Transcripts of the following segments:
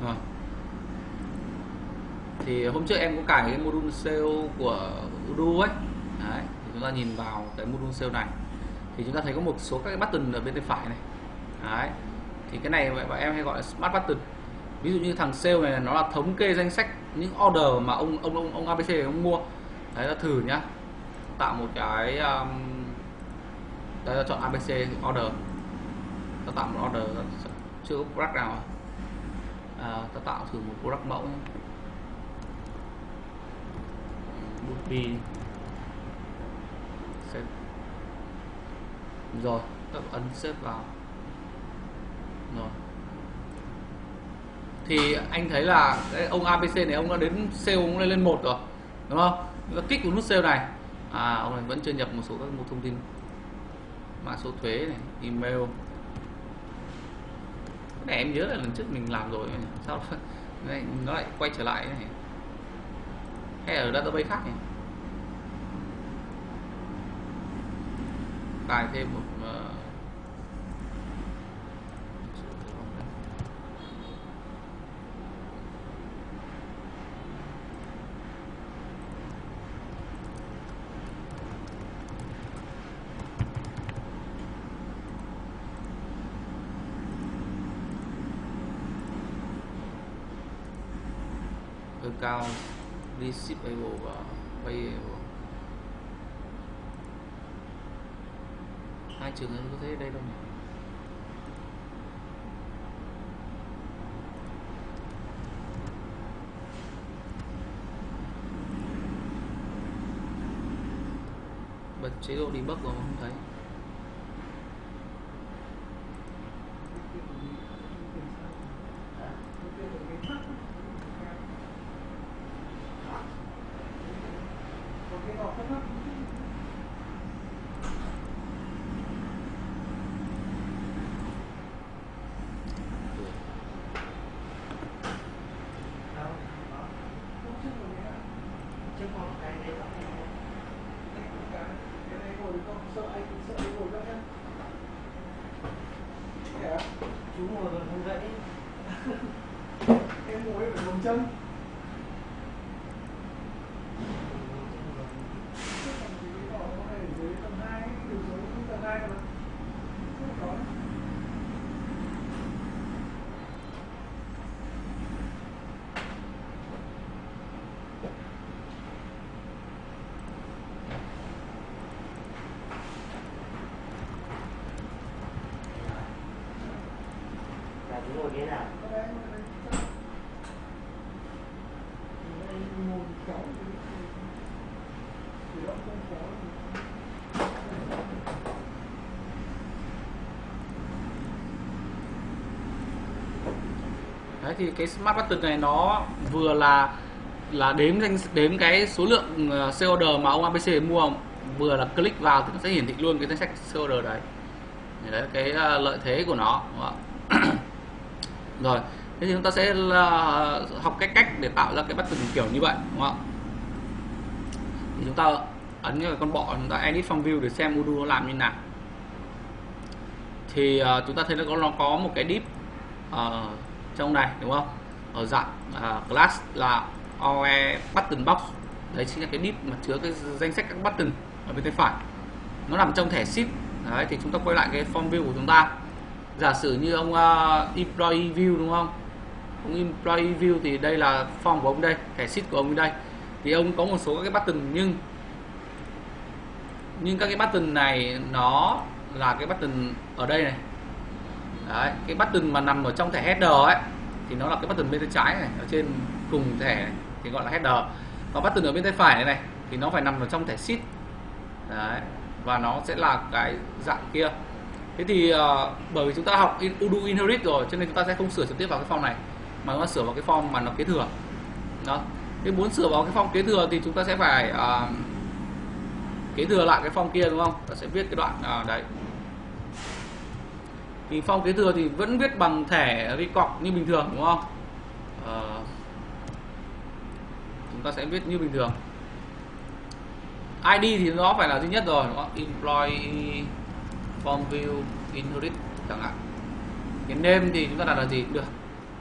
Vâng. Thì hôm trước em có cài cái module sale của Udo ấy. Đấy, thì chúng ta nhìn vào cái module sale này. Thì chúng ta thấy có một số các cái button ở bên tay phải này. Đấy. thì cái này bọn em hay gọi là smart button. Ví dụ như thằng sale này nó là thống kê danh sách những order mà ông ông ông, ông ABC ông mua. Đấy là thử nhá. Tạo một cái um, đấy là chọn ABC order. Ta tạo một order chưa có product nào à, À, ta tạo thử một product mẫu would be rồi, ta ấn xếp vào. Rồi. Thì anh thấy là cái ông ABC này ông đã đến sale ông lên lên một rồi, đúng không? Nó kích vào nút sale này. À ông này vẫn chưa nhập một số các một thông tin. Mã số thuế này, email này em nhớ là lần trước mình làm rồi sao này, nó lại quay trở lại này. Hay ở database khác này cài thêm một uh, account receivable và payable hai trường em có thấy đây đâu nhỉ. Bật chế độ debug rồi mà không thấy. Chú ngồi còn không dậy em ngồi phải ngồi chân là chú ngồi thế nào Đấy thì cái smart button này nó vừa là là đếm danh đếm cái số lượng ờ, sale order mà ông ABC mua vừa là click vào thì nó sẽ hiển thị luôn cái danh sách sale order đấy. Đấy là cái ờ, lợi thế của nó. Đúng không ạ? Rồi, thế thì chúng ta sẽ là học cái cách để tạo ra cái button kiểu như vậy, đúng không ạ? Thì chúng ta ấn cái con bọ chúng ta edit from view để xem module nó làm như nào. Thì uh, chúng ta thấy nó có nó có một cái div uh, à, trong này đúng không? Ở dạng à, uh, class là OE button box. Đấy chính là cái div mà chứa cái danh sách các button ở bên tay phải. Nó nằm trong thẻ sheet. Đấy thì chúng ta quay lại cái form view của chúng ta giả sử như ông uh, employee view đúng không? Ông employee view thì đây là form của ông đây thẻ sheet của ông đây. Thì ông có một số các cái button nhưng nhưng các cái button này nó là cái button ở đây này. Đấy, cái button mà nằm ở trong thẻ header ấy thì nó là cái button bên tay trái này ở trên cùng thẻ này, thì gọi là header. Còn button ở bên tay phải này này thì nó phải nằm ở trong thẻ sheet Đấy, và nó sẽ là cái dạng kia thế thì uh, bởi vì chúng ta học in, Udo inherit rồi cho nên chúng ta sẽ không sửa trực tiếp vào cái form này mà chúng ta sửa vào cái form mà nó kế thừa. Đó. Thế muốn sửa vào cái form kế thừa thì chúng ta sẽ phải uh, kế thừa lại cái form kia đúng không? Ta sẽ viết cái đoạn uh, đấy. Thì phong kế thừa thì vẫn viết bằng thẻ record như bình thường đúng không? Ờ, chúng ta sẽ viết như bình thường. ID thì nó phải là duy nhất rồi đúng không? employee form view inherit chẳng hạn. Cái name thì chúng ta đặt là gì? Được.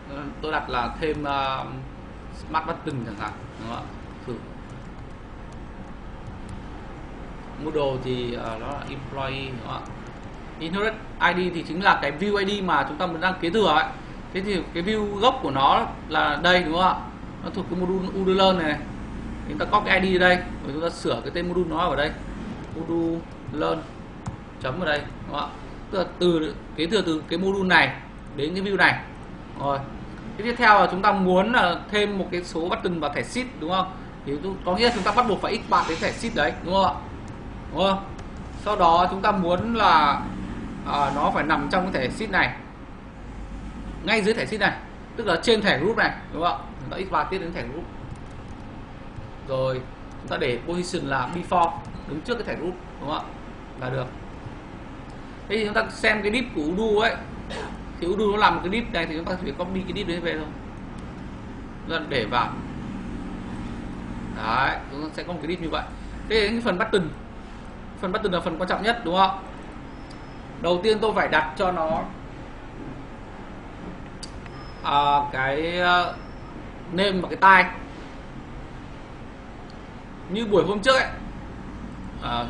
Ờ, tôi đặt là thêm uh, smart button chẳng hạn đúng không ạ? Thử. Model thì uh, nó là employee đúng không ạ? Inherit ID thì chính là cái view ID mà chúng ta muốn đăng kế thừa ấy. Thế thì cái view gốc của nó là đây đúng không ạ? Nó thuộc cái module UDLearn này, này. Chúng ta có cái ID ở đây rồi chúng ta sửa cái tên module nó ở đây. Module learn chấm ở đây đúng không ạ? Tức là từ kế thừa từ cái module này đến cái view này. Rồi. Cái tiếp theo là chúng ta muốn là thêm một cái số button vào thẻ sheet đúng không? Thì có nghĩa là chúng ta bắt buộc phải x bạn cái thẻ sheet đấy đúng không ạ? Đúng không? Sau đó chúng ta muốn là à, nó phải nằm trong cái thẻ sheet này. Ngay dưới thẻ sheet này. Tức là trên thẻ group này đúng không ạ? Chúng ta x ba tiếp đến thẻ group. Rồi chúng ta để position là before đứng trước cái thẻ group đúng không ạ? Là được thế thì chúng ta xem cái dip của Udu ấy. Thì Udu nó làm một cái dip này thì chúng ta chỉ copy cái dip đấy về thôi. Chúng ta để vào. Đấy chúng ta sẽ có một cái dip như vậy. Thế cái phần button. Phần button là phần quan trọng nhất đúng không? Đầu tiên tôi phải đặt cho nó à, cái uh, name và cái tai. Như buổi hôm trước ấy. À,